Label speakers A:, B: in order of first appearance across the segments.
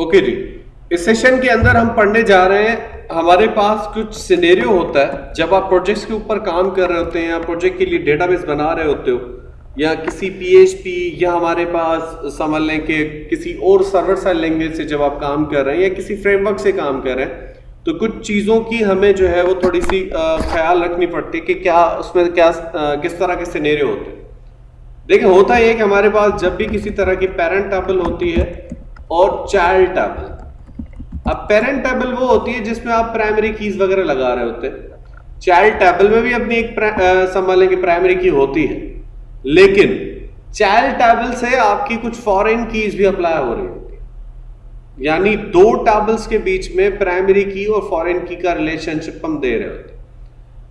A: Okay जी। इस session के अंदर हम पढ़ने जा रहे हैं, हमारे पास कुछ सिनेरियो होता है, जब आप प्रोजेक्ट्स के ऊपर काम कर रहे होते हैं या प्रोजेक्ट के लिए डेटाबेस बना रहे होते हो, या किसी पीएचपी या हमारे पास समझ लें कि किसी और सर्वर साइड लैंग्वेज से जब आप काम कर रहे हैं या किसी फ्रेमवर्क से काम कर रहे हैं तो कुछ चीज़ों की हमें जो है वो थोड़ी सी ख्याल रखनी पड़ती है कि क्या उसमें क्या किस तरह के सिनेरियो होते हैं। देखिए, होता है कि हमारे पास जब भी किसी तरह की पेरेंट टेबल होती है और चाइल्ड टेबल अब पेरेंट टेबल वो होती है जिसमें आप प्राइमरी कीज वगैरह लगा रहे होते हैं। चाइल्ड टेबल में भी अपनी एक लें प्राइमरी की होती है। लेकिन चाइल्ड टेबल से आपकी कुछ फॉरेन कीज भी अप्लाई हो रही होती है। यानी दो टेबल्स के बीच में प्राइमरी की और फॉरेन की का रिलेशनशिप हम दे रहे होते हैं।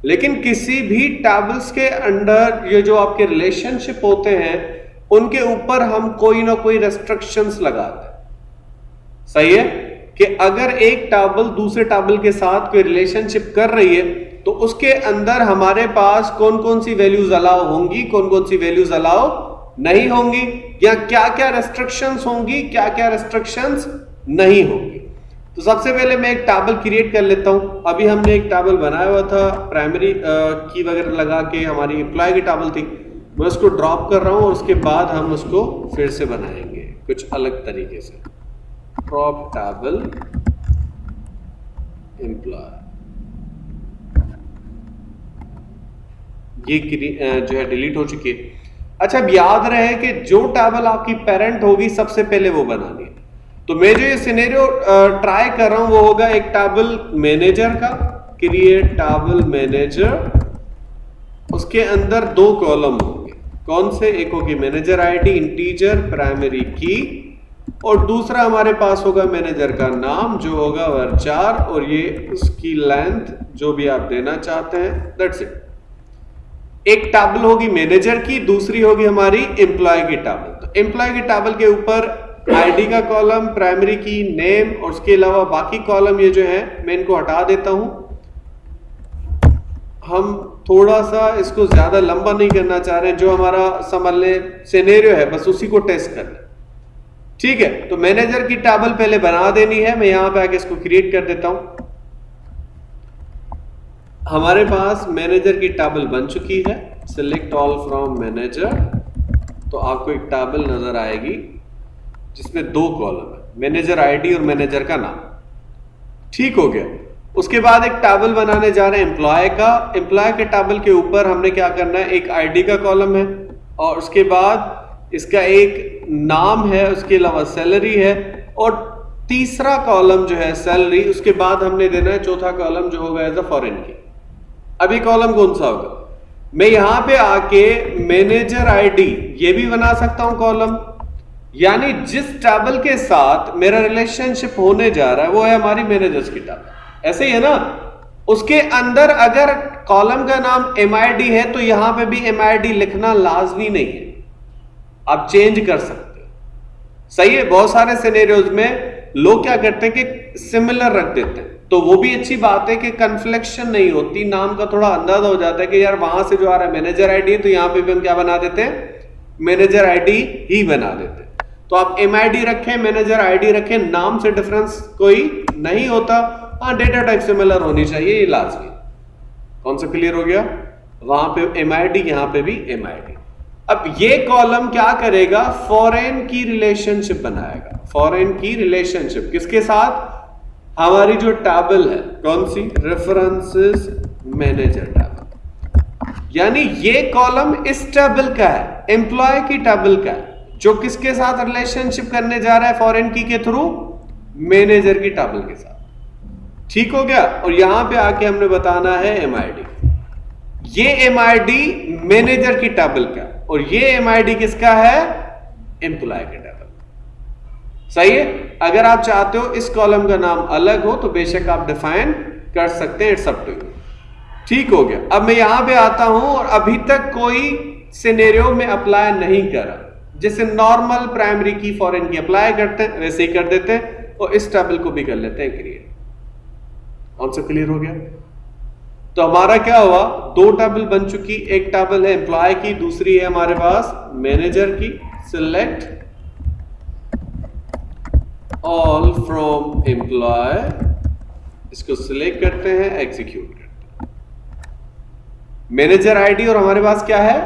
A: लेकिन किसी भी टेबल्स के अंडर ये जो आपके रिलेशनशिप होते हैं, उनके ऊपर हम कोई ना कोई रेस्ट्रिक्शंस लगाते हैं। सही है? कि अगर एक टाबल दूसरे टाबल के साथ कोई रिलेशनशिप कर रही है तो उसके अंदर हमारे पास कौन कौन सी वैल्यूज़ अलाउ होंगी कौन कौन सी वैल्यूज़ अलाउ नहीं होंगी, या क्या क्या रेस्ट्रिक्शंस होंगी क्या क्या रेस्ट्रिक्शंस नहीं होंगी? तो सबसे पहले मैं एक टाबल क्रिएट कर लेता हूँ। अभी हमने एक टाबल बनाया हुआ था प्राइमरी की वगैरह लगा के हमारी एम्प्लॉय की टाबल थी। मैं उसको ड्रॉप कर रहा हूँ और उसके बाद हम उसको फिर से बनाएँगे, कुछ अलग तरीके से। Prop table ये जो है डिलीट हो चुकी है। अच्छा अब याद रहे कि जो टेबल आपकी पेरेंट होगी, सबसे पहले वो बनानी है। तो मैं जो ये सिनेरियो ट्राई कर रहा हूँ, वो होगा एक टेबल मैनेजर का क्रिएट टेबल मैनेजर उसके अंदर दो कॉलम होंगे। कौन से? एक होगी मैनेजर आईडी इंटीजर प्राइमरी की और दूसरा हमारे पास होगा मैनेजर का नाम, जो होगा वर चार, और ये उसकी लेंथ जो भी आप देना चाहते हैं दैट्स इट एक टेबल होगी मैनेजर की, दूसरी होगी हमारी एम्प्लॉय की टेबल तो एम्प्लॉय की टेबल के ऊपर आईडी का कॉलम प्राइमरी की नेम और उसके अलावा बाकी कॉलम ये जो है, मैं इनको हटा देता हूँ. हम थोड़ा सा इसको ज़्यादा लंबा नहीं करना चाह रहे जो हमारा समझ ले सिनेरियो है, बस उसी को टेस्ट करना ठीक है तो मैनेजर की टेबल पहले बना देनी है, मैं यहाँ पे आके इसको क्रिएट कर देता हूँ। हमारे पास मैनेजर की टेबल बन चुकी है सिलेक्ट ऑल फ्रॉम मैनेजर तो आपको एक टेबल नज़र आएगी, जिसमें दो कॉलम है मैनेजर आईडी और मैनेजर का नाम। ठीक हो गया। उसके बाद एक टेबल बनाने जा रहे हैं एम्प्लॉय का। एम्प्लॉय के टेबल के ऊपर हमने क्या करना है, एक आईडी का कॉलम है, और उसके बाद इसका एक नाम है, उसके अलावा सैलरी है और तीसरा कॉलम जो है सैलरी उसके बाद हमने देना है चौथा कॉलम जो होगा एज अ फॉरेन की अभी कॉलम कौन सा होगा? मैं यहाँ पे आके मैनेजर आईडी ये भी बना सकता हूँ कॉलम यानी जिस टेबल के साथ मेरा रिलेशनशिप होने जा रहा है, वो है हमारी मैनेजर्स की टेबल ऐसे ही है ना? उसके अंदर अगर कॉलम का नाम एमआईडी है तो यहाँ पे भी एमआईडी लिखना लाजमी नहीं है. आप चेंज कर सकते हो। सही है, बहुत सारे सिनेरियोज में लोग क्या करते हैं कि सिमिलर रख देते हैं। तो वो भी अच्छी बात है कि कन्फ्लेक्शन नहीं होती, नाम का थोड़ा अंदाज़ा हो जाता है कि यार वहाँ से जो आ रहा है मैनेजर आईडी तो यहाँ पे भी हम क्या बना देते हैं? मैनेजर आईडी ही बना देते हैं। तो आप एमआईडी रखें मैनेजर आईडी रखें, नाम से डिफरेंस कोई नहीं होता। हाँ डेटा टाइप सिमिलर होनी चाहिए, ये लाजमी। कौन सा क्लियर हो गया? वहाँ पे एम आई डी यहाँ पे भी एम आई अब ये कॉलम क्या करेगा? फॉरेन की रिलेशनशिप बनाएगा। फॉरेन की रिलेशनशिप किसके साथ? हमारी जो टेबल है, कौन सी? रेफरेंसेस मैनेजर टेबल यानी ये कॉलम इस टेबल का है एम्प्लॉय की टेबल का है, जो किसके साथ रिलेशनशिप करने जा रहा है फॉरेन की के थ्रू मैनेजर की टेबल के साथ। ठीक हो गया? और यहाँ पे आके हमने बताना है एमआईडी ये एमआईडी मैनेजर की टेबल का और ये एमआईडी किसका है? एम्प्लॉय के टेबल सही है? अगर आप चाहते हो इस कॉलम का नाम अलग हो तो बेशक आप डिफाइन कर सकते हैं इट्स अप टू यू ठीक हो गया। अब मैं यहाँ पे आता हूँ और अभी तक कोई सिनेरियो में अप्लाई नहीं करा। जैसे normal primary key foreign key apply करते हैं, वैसे ही कर देते हैं और इस टेबल को भी कर लेते हैं क्रिएट कौन सा क्लियर हो गया? तो हमारा क्या हुआ? दो टेबल बन चुकी, एक टेबल है एम्प्लॉय की, दूसरी है हमारे पास मैनेजर की। सिलेक्ट ऑल फ्रॉम एम्प्लॉय इसको सिलेक्ट करते हैं एग्जीक्यूट करते मैनेजर आईडी और हमारे पास क्या है?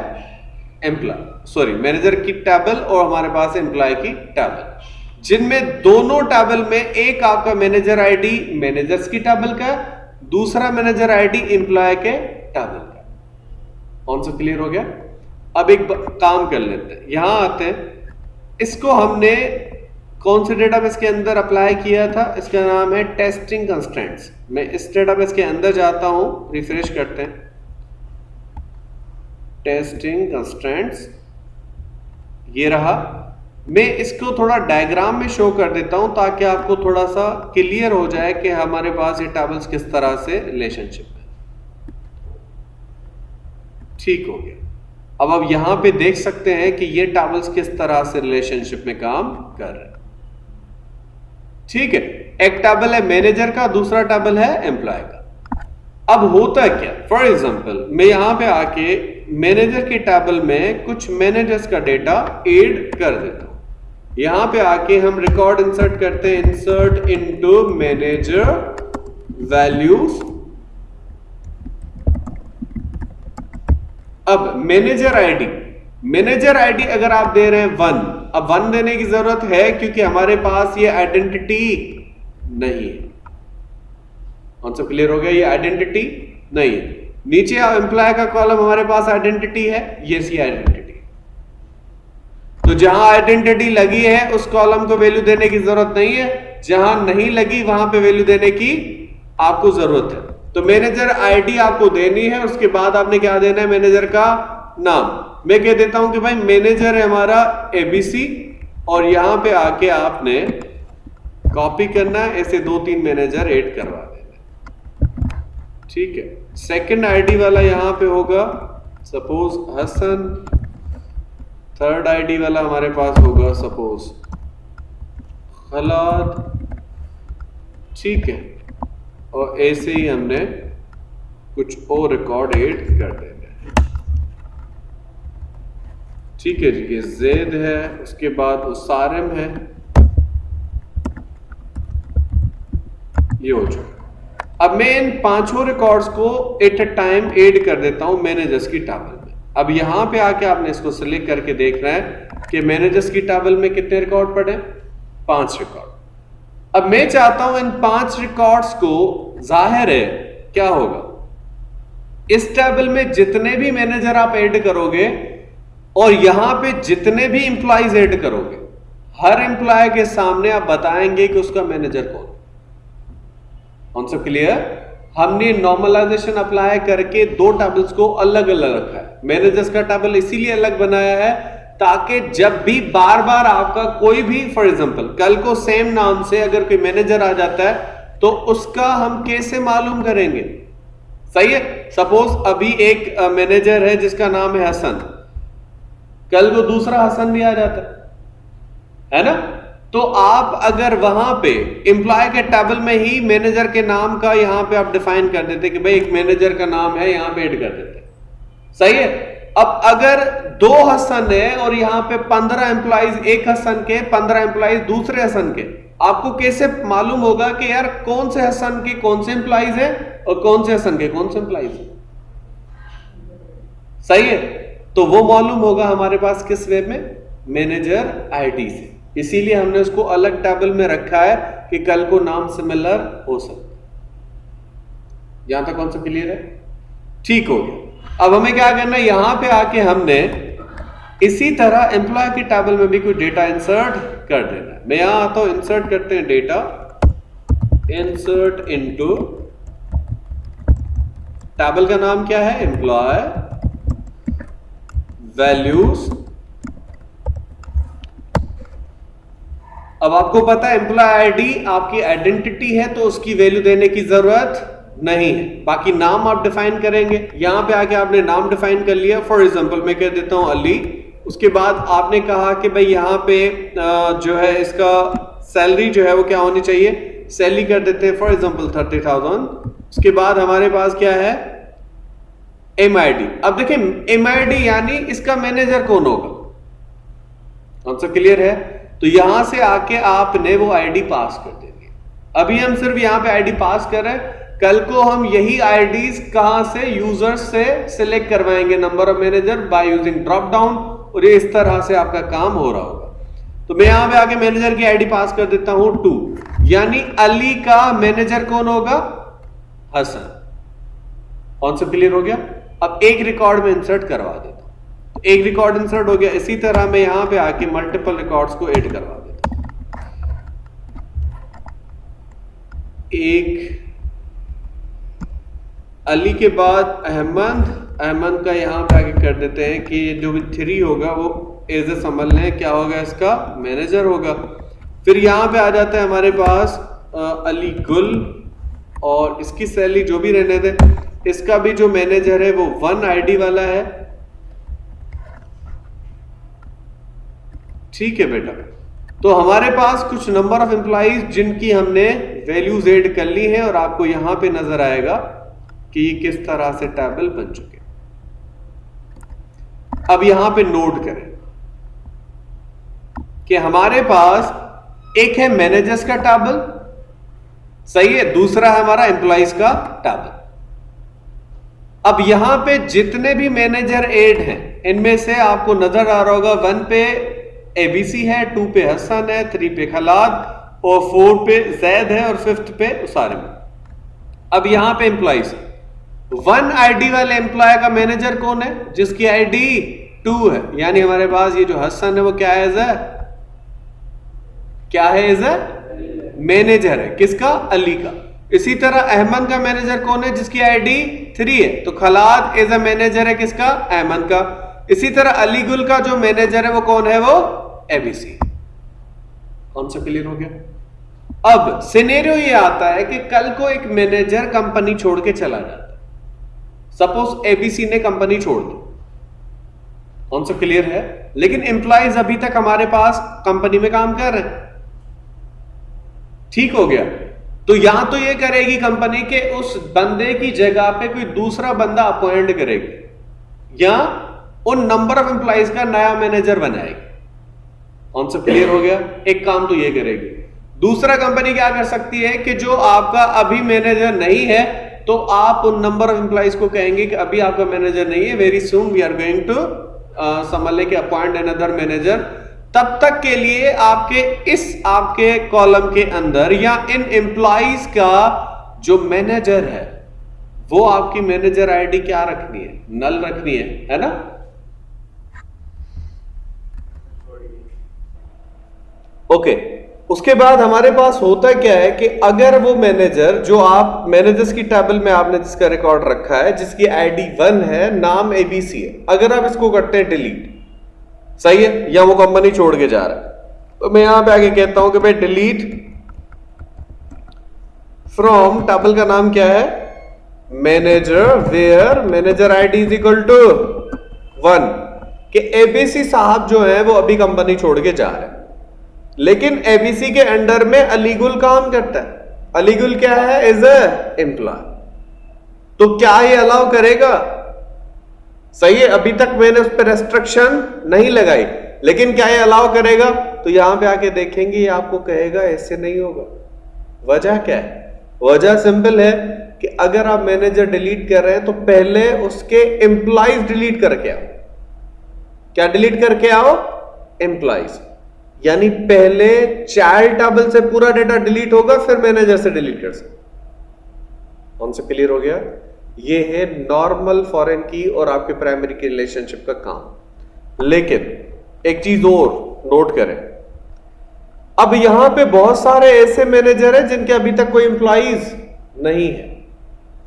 A: एम्प्लॉय सॉरी मैनेजर की टेबल और हमारे पास एम्प्लॉय की टेबल जिनमें दोनों टेबल में एक आपका मैनेजर आईडी मैनेजर्स की टेबल का दूसरा मैनेजर आईडी एम्प्लॉय के टेबल का। कौन सा क्लियर हो गया? अब एक काम कर लेते हैं। यहाँ आते हैं। इसको हमने कौन से डेटाबेस के अंदर अप्लाई किया था? इसका नाम है टेस्टिंग कंस्टेंट्स मैं इस डेटाबेस के अंदर जाता हूँ। रिफ्रेश करते हैं। टेस्टिंग कंस्टेंट्स ये रहा। मैं इसको थोड़ा डायग्राम में शो कर देता हूँ ताकि आपको थोड़ा सा क्लियर हो जाए कि हमारे पास ये टेबल्स किस तरह से रिलेशनशिप है। ठीक हो गया। अब आप यहाँ पे देख सकते हैं कि ये टेबल्स किस तरह से रिलेशनशिप में काम कर रहे हैं। ठीक है, एक टेबल है मैनेजर का, दूसरा टेबल है एम्प्लॉय का। अब होता क्या? फॉर एग्ज़ाम्पल मैं यहाँ पे आके मैनेजर के टेबल में कुछ मैनेजर्स का डेटा एड कर देता यहाँ पे आके हम रिकॉर्ड इंसर्ट करते हैं। इंसर्ट इनटू मैनेजर वैल्यूज़ अब मैनेजर आईडी मैनेजर आईडी अगर आप दे रहे हैं वन अब वन देने की ज़रूरत है क्योंकि हमारे पास ये आइडेंटिटी नहीं है। कौन सा क्लियर हो गया? ये आइडेंटिटी नहीं है। नीचे एम्प्लॉय का कॉलम हमारे पास आइडेंटिटी है। ये सी आइडेंटिटी तो जहाँ आइडेंटिटी लगी है, उस कॉलम को वैल्यू देने की ज़रूरत नहीं है। जहाँ नहीं लगी, वहाँ पे वैल्यू देने की आपको ज़रूरत है। तो मैनेजर आईडी आपको देनी है, उसके बाद आपने क्या देना है मैनेजर का नाम? मैं कह देता हूँ कि भाई मैनेजर है हमारा एबीसी और यहाँ पे आके आपने कॉपी करना है, ऐसे दो तीन मैनेजर ऐड करवा देना ठीक है? सेकंड आईडी वाला यहाँ पे होगा सपोज़ हसन थर्ड आईडी वाला हमारे पास होगा सपोज़ खलाद, ठीक है। और ऐसे ही हमने कुछ और रिकॉर्ड ऐड कर देना ठीक है जी, ये जेद है, उसके बाद उसारम है। ये हो चुका अब मैं इन पाँचों रिकॉर्ड्स को एट अ टाइम ऐड कर देता हूँ मैनेजर्स की टेबल अब यहाँ पे आके आपने इसको सिलेक्ट करके देखना है कि मैनेजर्स की टेबल में कितने रिकॉर्ड पड़े पाँच रिकॉर्ड अब मैं चाहता हूँ इन पाँच रिकॉर्ड्स को ज़ाहिर है, क्या होगा? इस टेबल में जितने भी मैनेजर आप ऐड करोगे और यहाँ पे जितने भी इंप्लॉइज ऐड करोगे, हर एम्प्लॉय के सामने आप बताएँगे कि उसका मैनेजर कौन कौन सा क्लियर हमने नॉर्मलाइजेशन अप्लाई करके दो टेबल्स को अलग अलग रखा है। मैनेजर्स का टेबल इसीलिए अलग बनाया है ताकि जब भी बार बार आपका कोई भी फॉर एग्ज़ाम्पल कल को सेम नाम से अगर कोई मैनेजर आ जाता है तो उसका हम कैसे मालूम करेंगे? सही है? सपोज़ अभी एक मैनेजर है जिसका नाम है हसन। कल को दूसरा हसन भी आ जाता है ना? तो आप अगर वहाँ पे एम्प्लॉय के टेबल में ही मैनेजर के नाम का यहाँ पे आप डिफाइन कर देते कि भाई एक मैनेजर का नाम है, यहाँ पे ऐड कर देते। सही है? अब अगर दो हसन है और यहाँ पे पंद्रह एम्प्लॉइज एक हसन के, पंद्रह एम्प्लॉइज दूसरे हसन के, आपको कैसे मालूम होगा कि यार कौन से हसन के कौन से एम्प्लॉइज है और कौन से हसन के कौन से एम्प्लॉइज है? सही है? तो वो मालूम होगा हमारे पास किस वे में? मैनेजर आईडी से। इसीलिए हमने उसको अलग टेबल में रखा है कि कल को नाम सिमिलर हो सकता यहाँ तक कौन सा क्लियर है? ठीक हो गया। अब हमें क्या करना है? यहाँ पे आके हमने इसी तरह एम्प्लॉय की टेबल में भी कोई डेटा इंसर्ट कर देना है। मैं यहाँ आता हूँ इंसर्ट करते हैं डेटा इंसर्ट इनटू टेबल का नाम क्या है? एम्प्लॉय वैल्यूज़ अब आपको पता है एम्प्लॉय आईडी आपकी आइडेंटिटी है तो उसकी वैल्यू देने की ज़रूरत नहीं है। बाकी नाम आप डिफाइन करेंगे। यहाँ पे आके आपने नाम डिफाइन कर लिया। फॉर एग्जांपल मैं कह देता हूँ अली। उसके बाद आपने कहा कि भाई यहाँ पे जो है इसका सैलरी जो है वो क्या होनी चाहिए? सैलरी कर देते हैं फॉर एग्जांपल थर्टी थाउज़ेंड उसके बाद हमारे पास क्या है? एमआईडी अब देखिए एम यानी इसका मैनेजर कौन होगा? कौन सा क्लियर है? तो यहाँ से आके आपने वो आईडी पास कर देनी अभी हम सिर्फ़ यहाँ पे आईडी पास कर रहे हैं। कल को हम यही आईडीज कहाँ से यूज़र्स से सिलेक्ट करवाएँगे number of manager by using drop down और ये इस तरह से आपका काम हो रहा होगा। तो मैं यहाँ पे आके मैनेजर की आईडी पास कर देता हूँ टू यानी अली का मैनेजर कौन होगा? हसन। कॉन्सेप्ट क्लियर हो गया? अब एक रिकॉर्ड में इंसर्ट करवा तो एक रिकॉर्ड इंसर्ट हो गया, इसी तरह मैं यहाँ पे आके मल्टीपल रिकॉर्ड्स को ऐड करवा देता एक, अली के बाद अहमद अहमद का यहाँ पे आगे कर देते हैं कि जो भी थ्री होगा वो एज ए समझ लें, क्या होगा इसका? मैनेजर होगा। फिर यहाँ पे आ जाता है हमारे पास अली गुल और इसकी सैलरी जो भी रहने दे, इसका भी जो मैनेजर है वो वन आईडी वाला है। ठीक है बेटा। तो हमारे पास कुछ नंबर ऑफ़ एम्प्लॉज जिनकी हमने वैल्यूज़ एड कर ली है और आपको यहाँ पे नज़र आएगा कि किस तरह से टेबल बन चुके अब यहाँ पे नोट करें कि हमारे पास एक है मैनेजर्स का टेबल सही है, दूसरा है हमारा एम्प्लॉइज का टेबल अब यहाँ पे जितने भी मैनेजर एड हैं, इनमें से आपको नज़र आ रहा होगा वन पे एबीसी है टू पे हसन है थ्री पे खलाद और फोर पे जैद है और फिफ्थ पे उसारिम अब यहाँ पे एम्प्लॉइज वन आईडी वाले एम्प्लॉय का मैनेजर कौन है? जिसकी आईडी टू है. यानी हमारे पास ये जो हसन है, वो क्या है एज क्या है एज मैनेजर है. किसका? अली का. इसी तरह अहमद का मैनेजर कौन है? जिसकी आईडी थ्री है. तो खलाद एज अ मैनेजर है किसका? अहमद का. इसी तरह अलीगुल का जो मैनेजर है वो कौन है वो? एबीसी कौन सा क्लियर हो गया? अब सिनेरियो ये आता है कि कल को एक मैनेजर कंपनी छोड़ के चला जाता सपोज़ एबीसी ने कंपनी छोड़ दी। कौन सा क्लियर है? लेकिन एम्प्लॉयज़ अभी तक हमारे पास कंपनी में काम कर रहे हैं। ठीक हो गया। तो यहाँ तो ये करेगी कंपनी के उस बंदे की जगह पे कोई दूसरा बंदा अपॉइंट करेगी। या उन नंबर ऑफ़ एम्प्लॉयज़ का नया मैनेजर बनाएगी। कौन सा क्लियर हो गया? एक काम तो ये करेगी। दूसरा कंपनी क्या कर सकती है कि जो आपका अभी मैनेजर नहीं है तो आप उन नंबर ऑफ़ एम्प्लॉइज को कहेंगे कि अभी आपका मैनेजर नहीं है very soon we are going to समझ ले के अपॉइंट अनदर मैनेजर तब तक के लिए आपके इस, आपके कॉलम के अंदर या इन एम्प्लॉइज का जो मैनेजर है, वो आपकी मैनेजर आईडी क्या रखनी है? नल रखनी है है ना? ओके। उसके बाद हमारे पास होता क्या है कि अगर वो मैनेजर, जो आप, मैनेजर्स की टेबल में आपने जिसका रिकॉर्ड रखा है, जिसकी आईडी वन है, नाम एबीसी है, अगर आप इसको करते हैं डिलीट सही है? या वो कंपनी छोड़ के जा रहा है। तो मैं यहाँ पे आगे कहता हूँ कि भाई डिलीट फ्रॉम टेबल का नाम क्या है? Manager where manager ID is equal to one के एबीसी साहब जो है, वो अभी कंपनी छोड़ के जा रहे हैं। लेकिन एबीसी के अंडर में अलीगुल काम करता है। अलीगुल क्या है? एज ए एम्प्लॉय तो क्या ये अलाउ करेगा? सही है, अभी तक मैंने उस पर रेस्ट्रिक्शन नहीं लगाई। लेकिन क्या ये अलाउ करेगा? तो यहाँ पे आके देखेंगे, ये आपको कहेगा, ऐसे नहीं होगा। वजह क्या है? वजह सिंपल है कि अगर आप मैनेजर डिलीट कर रहे हैं तो पहले उसके एम्प्लॉयज़ डिलीट करके आओ। क्या डिलीट करके आओ? एम्प्लॉइज यानी पहले चाइल्ड टेबल से पूरा डेटा डिलीट होगा, फिर मैनेजर से डिलीट कर सकते कौन से क्लियर हो गया? ये है नॉर्मल फॉरेन की और आपके प्राइमरी की रिलेशनशिप का काम। लेकिन एक चीज़ और नोट करें। अब यहाँ पे बहुत सारे ऐसे मैनेजर हैं जिनके अभी तक कोई इंप्लॉइज नहीं है।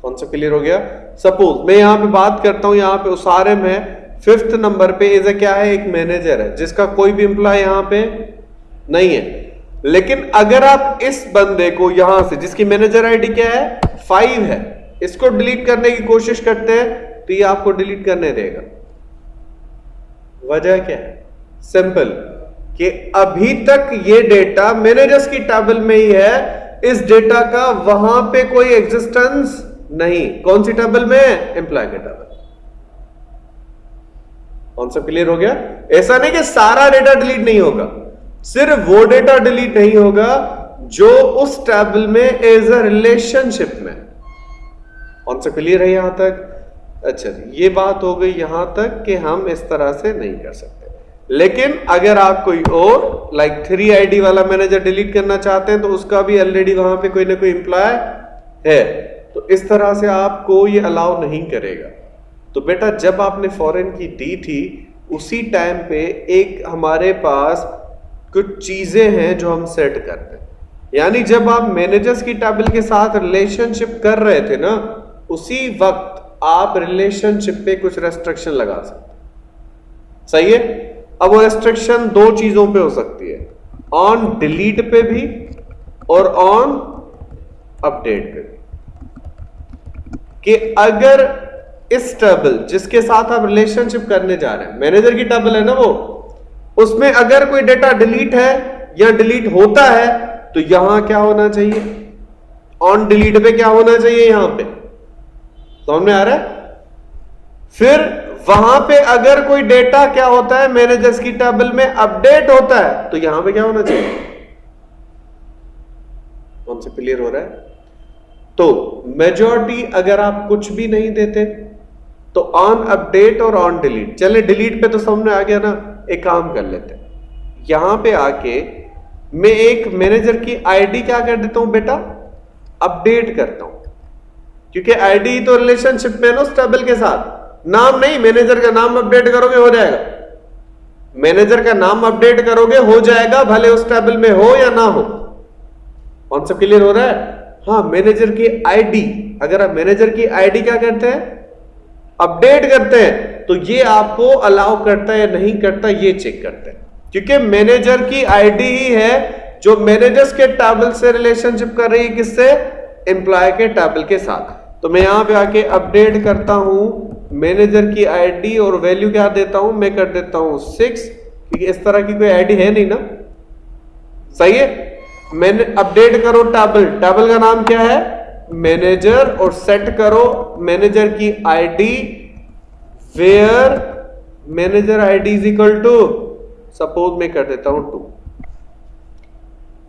A: कौन सा क्लियर हो गया? सपोज़ मैं यहाँ पे बात करता हूँ, यहाँ पे उसारे में फिफ्थ नंबर पे ए क्या है? एक मैनेजर है, जिसका कोई भी इंप्लॉय यहाँ पे नहीं है। लेकिन अगर आप इस बंदे को यहाँ से, जिसकी मैनेजर आईडी क्या है? फाइव है, इसको डिलीट करने की कोशिश करते हैं तो ये आपको डिलीट करने देगा। वजह क्या है? सिंपल, कि अभी तक ये डेटा मैनेजर्स की टेबल में ही है, इस डेटा का वहाँ पे कोई एग्जिस्टेंस नहीं। कौन सी टेबल में एम्प्लॉय के टेबल। कॉन्सेप्ट क्लियर हो गया? ऐसा नहीं कि सारा डेटा डिलीट नहीं होगा। सिर्फ़ वो डेटा डिलीट नहीं होगा जो उस टेबल में एज अ रिलेशनशिप में। कौन सा क्लियर है यहाँ तक? अच्छा ये बात हो गई यहाँ तक कि हम इस तरह से नहीं कर सकते। लेकिन अगर आप कोई और लाइक थ्री आईडी वाला मैनेजर डिलीट करना चाहते हैं तो उसका भी ऑलरेडी वहाँ पे कोई ना कोई एम्प्लॉय है। तो इस तरह से आपको ये अलाउ नहीं करेगा। तो बेटा जब आपने फॉरेन की दी थी, उसी टाइम पे एक हमारे पास कुछ चीज़ें हैं जो हम सेट करते हैं। यानी जब आप मैनेजर्स की टेबल के साथ रिलेशनशिप कर रहे थे ना, उसी वक्त आप रिलेशनशिप पे कुछ रेस्ट्रिक्शन लगा सकते सही है? अब वो रेस्ट्रिक्शन दो चीज़ों पे हो सकती है। ऑन डिलीट पे भी और ऑन अपडेट पे भी। कि अगर इस टेबल जिसके साथ आप रिलेशनशिप करने जा रहे हैं मैनेजर की टेबल है ना वो, उसमें अगर कोई डेटा डिलीट है या डिलीट होता है तो यहाँ क्या होना चाहिए? ऑन डिलीट पे क्या होना चाहिए यहाँ पे? समझ में आ रहा है? फिर वहाँ पे अगर कोई डेटा क्या होता है मैनेजर्स की टेबल में अपडेट होता है तो यहाँ पे क्या होना चाहिए? कौन से क्लियर हो रहा है? तो मेजोरिटी अगर आप कुछ भी नहीं देते तो ऑन अपडेट और ऑन डिलीट चले डिलीट पे तो सामने आ गया ना, एक काम कर लेते यहाँ पे आके मैं एक मैनेजर की आईडी क्या कर देता हूँ बेटा? अपडेट करता हूँ। क्योंकि आईडी तो रिलेशनशिप में ना उस टेबल के साथ। नाम नहीं मैनेजर का नाम अपडेट करोगे, हो जाएगा। मैनेजर का नाम अपडेट करोगे, हो जाएगा, भले उस टेबल में हो या ना हो। कौन सा क्लियर हो रहा है? हाँ मैनेजर की आईडी अगर आप मैनेजर की आईडी क्या करते हैं? अपडेट करते हैं तो ये आपको अलाउ करता है या नहीं करता, ये चेक करते हैं। क्योंकि मैनेजर की आईडी ही है, जो मैनेजर्स के टेबल से रिलेशनशिप कर रही है किससे? एम्प्लॉय के टेबल के साथ। तो मैं यहाँ पे आके अपडेट करता हूँ मैनेजर की आईडी और वैल्यू क्या देता हूँ, मैं कर देता हूँ सिक्स क्योंकि इस तरह की कोई आईडी है नहीं ना। सही है? मैंने अपडेट करो टेबल टेबल का नाम क्या है? मैनेजर और सेट करो मैनेजर की ID, where manager ID is equal to, suppose मैं कर देता हूँ टू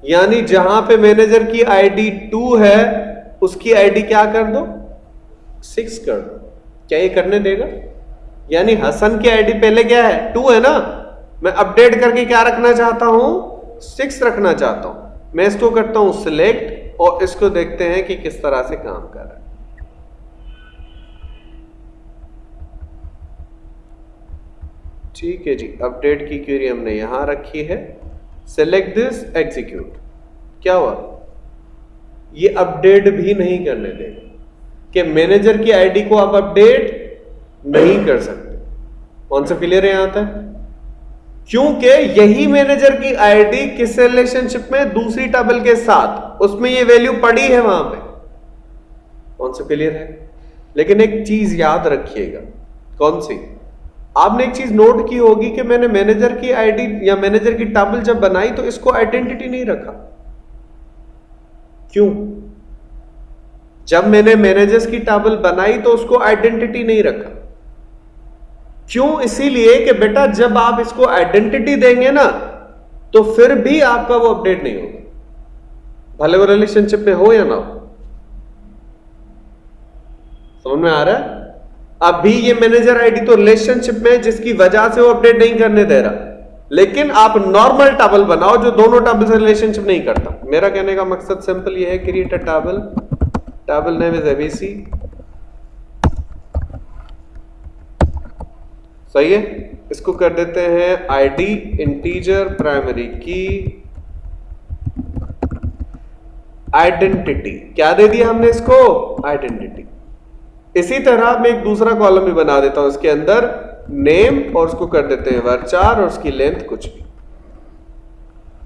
A: यानी जहाँ पे मैनेजर की आईडी टू है, उसकी आईडी क्या कर दो? सिक्स कर दो. क्या ये करने देगा? यानी हसन की आईडी पहले क्या है? टू है ना? मैं अपडेट करके क्या रखना चाहता हूँ? सिक्स रखना चाहता हूँ. मैं इसको करता हूँ सिलेक्ट और इसको देखते हैं कि किस तरह से काम कर रहा है। ठीक है जी, अपडेट की क्यूरी हमने यहाँ रखी है। सेलेक्ट दिस एग्जीक्यूट क्या हुआ? ये अपडेट भी नहीं करने देगा। कि मैनेजर की आईडी को आप अपडेट नहीं कर सकते। कौन सा क्लियर यहाँ तक? क्योंकि यही मैनेजर की आईडी किस रिलेशनशिप में दूसरी टेबल के साथ, उसमें ये वैल्यू पड़ी है वहाँ पे। कौन सा क्लियर है? लेकिन एक चीज़ याद रखिएगा, कौन सी? आपने एक चीज़ नोट की होगी कि मैंने मैनेजर की आईडी या मैनेजर की टेबल जब बनाई तो इसको आइडेंटिटी नहीं रखा। क्यों? जब मैंने मैनेजर्स की टेबल बनाई तो उसको आइडेंटिटी नहीं रखा। क्यों? इसीलिए कि बेटा, जब आप इसको आइडेंटिटी देंगे ना तो फिर भी आपका वो अपडेट नहीं होगा। भले वो रिलेशनशिप में हो या ना हो। समझ में आ रहा है? अभी ये मैनेजर आईडी तो रिलेशनशिप में जिसकी वजह से वो अपडेट नहीं करने दे रहा। लेकिन आप नॉर्मल टेबल बनाओ, जो दोनों टेबल से रिलेशनशिप नहीं करता। मेरा कहने का मकसद सिंपल ये है create a table table name is abc सही है? इसको कर देते हैं ID integer primary key identity क्या दे दिया हमने इसको? आइडेंटिटी इसी तरह मैं एक दूसरा कॉलम भी बना देता हूँ इसके अंदर। नेम और उसको कर देते हैं वर्चार और उसकी लेंथ कुछ भी।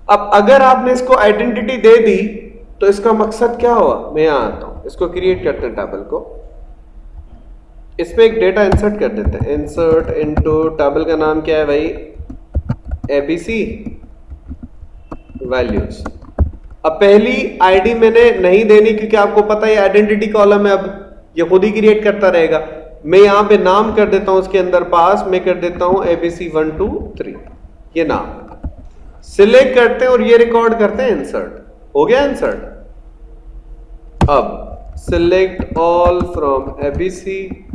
A: अब अगर आपने इसको आइडेंटिटी दे दी तो इसका मकसद क्या हुआ? मैं यहाँ आता हूँ। इसको क्रिएट करते हैं टेबल को। इसमें एक डेटा इंसर्ट कर देते हैं। इंसर्ट इनटू टेबल का नाम क्या है भाई? एबीसी वैल्यूज़ अब पहली आईडी मैंने नहीं देनी क्योंकि आपको पता है आइडेंटिटी कॉलम है अब। ये खुद ही क्रिएट करता रहेगा। मैं यहाँ पे नाम कर देता हूँ उसके अंदर पास, मैं कर देता हूँ एबीसी वन टू थ्री ये नाम। सिलेक्ट करते हैं और ये रिकॉर्ड करते हैं इंसर्ट हो गया इंसर्ट अब सिलेक्ट ऑल फ्रॉम एबीसी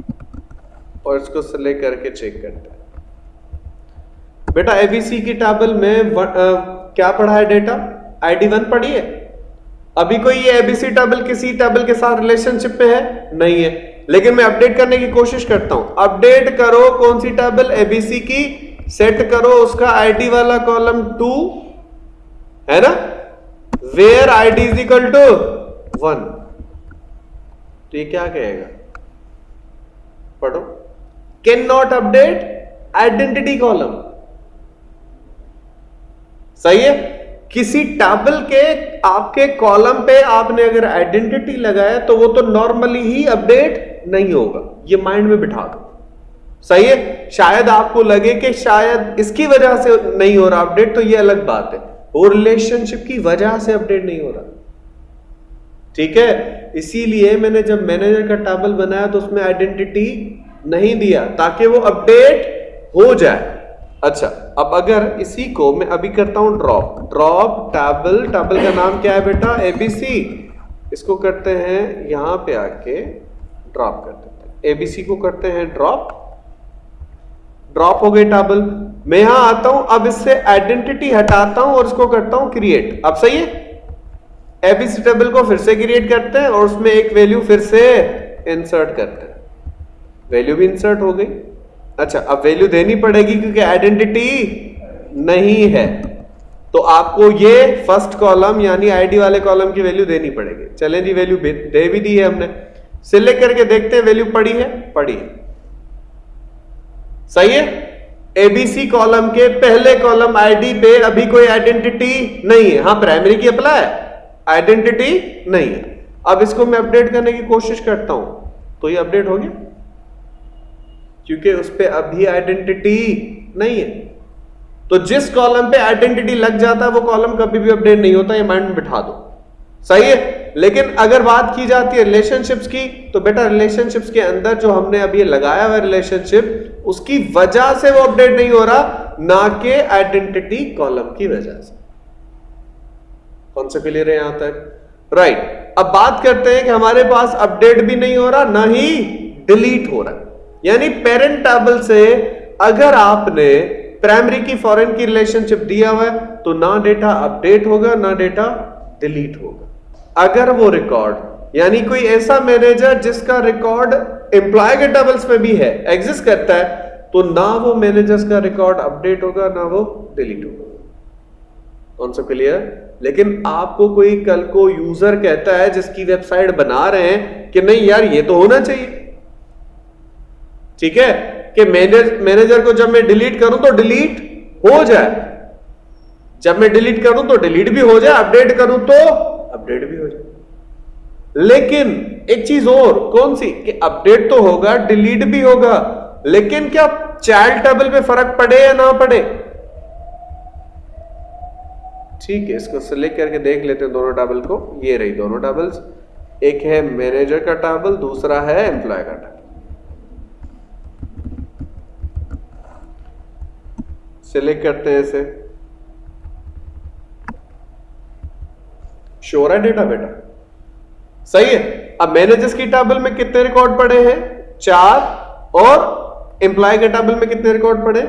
A: और इसको सिलेक्ट करके चेक करते हैं। बेटा एबीसी की टेबल में व, आ, क्या पढ़ा है डेटा आईडी वन पढ़ी है? अभी कोई ये एबीसी टेबल किसी टेबल के साथ रिलेशनशिप में है? नहीं है। लेकिन मैं अपडेट करने की कोशिश करता हूँ। अपडेट करो कौन सी टेबल एबीसी की सेट करो उसका आईडी वाला कॉलम टू है ना? Where ID is equal to one तो ये क्या कहेगा? पढ़ो। नॉट अपडेट आइडेंटिटी कॉलम सही है? किसी टेबल के, आपके कॉलम पे आपने अगर आइडेंटिटी लगाया तो वो तो नॉर्मली ही अपडेट नहीं होगा। ये माइंड में बिठा दो। सही है? शायद आपको लगे कि शायद इसकी वजह से नहीं हो रहा अपडेट तो ये अलग बात है। वो रिलेशनशिप की वजह से अपडेट नहीं हो रहा। ठीक है? इसीलिए मैंने जब मैनेजर का टेबल बनाया तो उसमें आइडेंटिटी नहीं दिया ताकि वो अपडेट हो जाए। अच्छा अब अगर इसी को मैं अभी करता हूँ ड्रॉप ड्रॉप टेबल टेबल का नाम क्या है बेटा? एबीसी इसको करते हैं, यहाँ पे आके ड्रॉप कर देते हैं। एबीसी को करते हैं ड्रॉप ड्रॉप हो गई टेबल मैं यहाँ आता हूँ, अब इससे आइडेंटिटी हटाता हूँ और इसको करता हूँ क्रिएट अब सही है? एबीसी टेबल को फिर से क्रिएट करते हैं और उसमें एक वैल्यू फिर से इंसर्ट करते हैं। वैल्यू भी इंसर्ट हो गई। अच्छा अब वैल्यू देनी पड़ेगी क्योंकि आइडेंटिटी नहीं है। तो आपको ये फ़र्स्ट कॉलम यानी आईडी वाले कॉलम की वैल्यू देनी पड़ेगी। चलें जी, वैल्यू दे भी दी है हमने। सिलेक्ट करके देखते हैं, वैल्यू पड़ी है पड़ी है। सही है? एबीसी कॉलम के पहले कॉलम आईडी पे अभी कोई आइडेंटिटी नहीं है। हाँ प्राइमरी की अप्लाई है आइडेंटिटी नहीं है। अब इसको मैं अपडेट करने की कोशिश करता हूँ। तो ये अपडेट हो गया। क्योंकि उस पर अभी आइडेंटिटी नहीं है। तो जिस कॉलम पे आइडेंटिटी लग जाता है, वो कॉलम कभी भी अपडेट नहीं होता, ये माइंड में बिठा दो। सही है? लेकिन अगर बात की जाती है रिलेशनशिप्स की तो बेटा रिलेशनशिप्स के अंदर जो हमने अभी लगाया हुआ रिलेशनशिप उसकी वजह से वो अपडेट नहीं हो रहा, ना के आइडेंटिटी कॉलम की वजह से। कौन सा क्लियर है यहाँ तक? राइट अब बात करते हैं कि हमारे पास अपडेट भी नहीं हो रहा, ना ही डिलीट हो रहा यानी पेरेंट टेबल से अगर आपने प्राइमरी की फॉरेन की रिलेशनशिप दिया हुआ है तो ना डेटा अपडेट होगा, ना डेटा डिलीट होगा। अगर वो रिकॉर्ड यानी कोई ऐसा मैनेजर जिसका रिकॉर्ड एम्प्लॉय के टेबल्स में भी है एग्जिस्ट करता है तो ना वो मैनेजर्स का रिकॉर्ड अपडेट होगा, ना वो डिलीट होगा। कौन सा क्लियर लेकिन आपको कोई कल को यूज़र कहता है जिसकी वेबसाइट बना रहे हैं कि नहीं यार, ये तो होना चाहिए। ठीक है? कि मैनेजर को जब मैं डिलीट करूँ तो डिलीट हो जाए। जब मैं डिलीट करूँ तो डिलीट भी हो जाए अपडेट करूँ तो अपडेट भी हो जाए। लेकिन एक चीज़ और, कौन सी? कि अपडेट तो होगा डिलीट भी होगा, लेकिन क्या चाइल्ड टेबल पे फ़र्क पड़े या ना पड़े? ठीक है, इसको सिलेक्ट करके देख लेते हैं दोनों टेबल को। ये रही दोनों टेबल्स एक है मैनेजर का टेबल दूसरा है एम्प्लॉय का टेबल सिलेक्ट करते हैं इसे। श्योर है डेटा बेटा? सही है। अब मैनेजर्स की टेबल में कितने रिकॉर्ड पड़े हैं? चार। और एम्प्लॉय के टेबल में कितने रिकॉर्ड पड़े?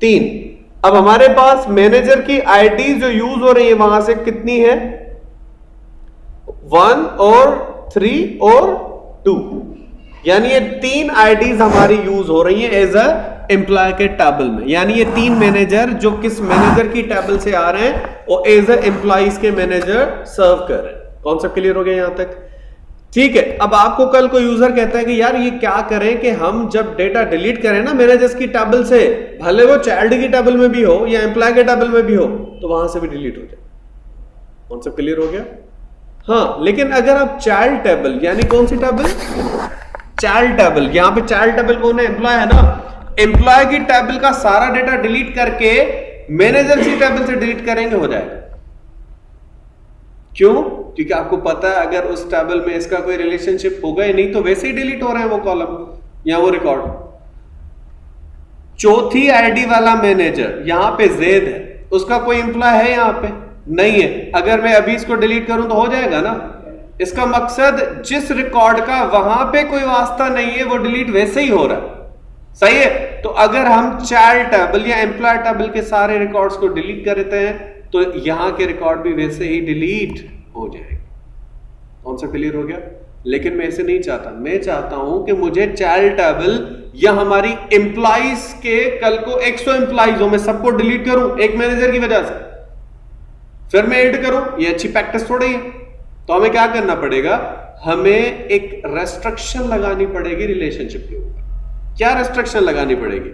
A: तीन। अब हमारे पास मैनेजर की आईडी जो यूज़ हो रही है, वहाँ से कितनी है? वन और थ्री और टू यानी ये तीन आईडीज हमारी यूज़ हो रही है एज अ एम्प्लॉय के टेबल में। यानी ये तीन मैनेजर जो किस मैनेजर की टेबल से आ रहे हैं, वो एज एम्प्लॉइज के मैनेजर सर्व कर रहे हैं। कॉन्सेप्ट क्लियर हो गया यहाँ तक? ठीक है, अब आपको कल कोई यूज़र कहता है कि यार ये क्या करें कि हम जब डेटा डिलीट करें ना मैनेजर्स की टेबल से, भले वो चाइल्ड की टेबल में भी हो या एम्प्लॉय के टेबल में भी हो तो वहाँ से भी डिलीट हो जाए। कॉन्सेप्ट क्लियर हो गया? हाँ लेकिन अगर आप चाइल्ड टेबल यानी कौन सी टेबल चाइल्ड टेबल यहाँ पे चाइल्ड टेबल कौन है एम्प्लॉय है ना? एम्प्लॉय की टेबल का सारा डेटा डिलीट करके मैनेजर की टेबल से डिलीट करेंगे, हो जाएगा। क्यों? क्योंकि आपको पता है, अगर उस टेबल में इसका कोई रिलेशनशिप होगा ही नहीं तो वैसे ही डिलीट हो रहे हैं वो कॉलम या वो रिकॉर्ड चौथी आईडी वाला मैनेजर यहाँ पे जेद है। उसका कोई इंप्लॉय है यहाँ पे? नहीं है। अगर मैं अभी इसको डिलीट करूँ तो हो जाएगा ना? इसका मकसद जिस रिकॉर्ड का वहाँ पे कोई वास्ता नहीं है, वो डिलीट वैसे ही हो रहा है। सही है? तो अगर हम चाइल्ड टेबल या एम्प्लॉय टेबल के सारे रिकॉर्ड्स को डिलीट कर देते हैं तो यहाँ के रिकॉर्ड भी वैसे ही डिलीट हो जाएगा। कौन सा क्लियर हो गया? लेकिन मैं ऐसे नहीं चाहता। मैं चाहता हूँ कि मुझे चाइल्ड टेबल या हमारी एम्प्लॉइज के कल को 100 एम्प्लॉइज हो मैं सबको डिलीट करूँ, एक मैनेजर की वजह से। फिर मैं एड करूँ, ये अच्छी प्रैक्टिस थोड़ी है। तो हमें क्या करना पड़ेगा? हमें एक रेस्ट्रिक्शन लगानी पड़ेगी रिलेशनशिप के ऊपर। क्या रेस्ट्रिक्शन लगानी पड़ेगी?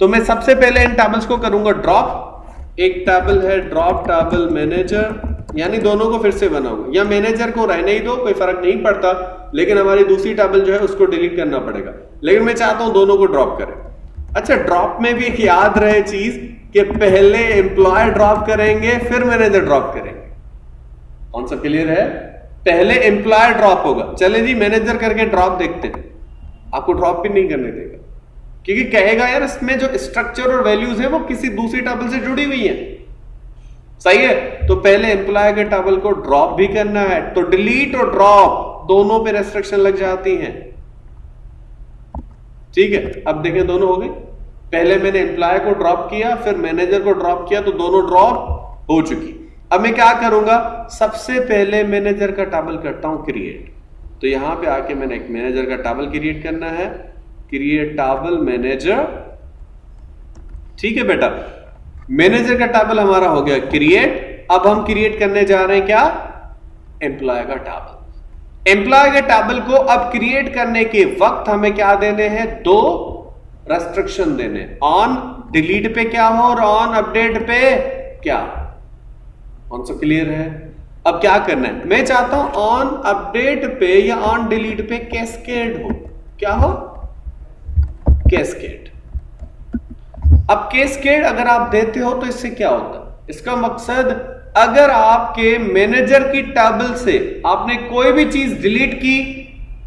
A: तो मैं सबसे पहले इन टेबल्स को करूँगा ड्रॉप एक टेबल है ड्रॉप टेबल मैनेजर यानी दोनों को फिर से बनाऊँगा। या मैनेजर को रहने ही दो, कोई फ़र्क नहीं पड़ता। लेकिन हमारी दूसरी टेबल जो है, उसको डिलीट करना पड़ेगा। लेकिन मैं चाहता हूँ दोनों को ड्रॉप करें। अच्छा ड्रॉप में भी एक याद रहे चीज़ कि पहले एम्प्लॉय ड्रॉप करेंगे, फिर मैनेजर ड्रॉप करेंगे। कौन सा क्लियर है? पहले एम्प्लॉय ड्रॉप होगा। चले जी मैनेजर करके ड्रॉप देखते हैं। आपको ड्रॉप भी नहीं करने देगा। क्योंकि कहेगा, यार, इसमें जो स्ट्रक्चर और वैल्यूज़ है, वो किसी दूसरी टेबल से जुड़ी हुई है। सही है? तो पहले एम्प्लॉय के टेबल को ड्रॉप भी करना है। तो डिलीट और ड्रॉप दोनों पे रेस्ट्रिक्शन लग जाती हैं। ठीक है? अब देखें, दोनों हो गए। पहले मैंने एम्प्लॉय को ड्रॉप किया, फिर मैनेजर को ड्रॉप किया तो दोनों ड्रॉप हो चुकी। अब मैं क्या करूँगा? सबसे पहले मैनेजर का टेबल करता हूँ क्रिएट तो यहाँ पे आके मैंने एक मैनेजर का टेबल क्रिएट करना है. क्रिएट टेबल मैनेजर ठीक है बेटा? मैनेजर का टेबल हमारा हो गया क्रिएट अब हम क्रिएट करने जा रहे हैं क्या? एम्प्लॉय का टेबल एम्प्लॉय के टेबल को अब क्रिएट करने के वक्त हमें क्या देने हैं? दो रेस्ट्रिक्शन देने. ऑन डिलीट पे क्या हो और ऑन अपडेट पे क्या? कौन सा क्लियर है? अब क्या करना है? मैं चाहता हूँ ऑन अपडेट पे या ऑन डिलीट पे कैस्केड हो। क्या हो? कैस्केड अब केसकेड अगर आप देते हो तो इससे क्या होता है? इसका मकसद, अगर आपके मैनेजर की टेबल से आपने कोई भी चीज़ डिलीट की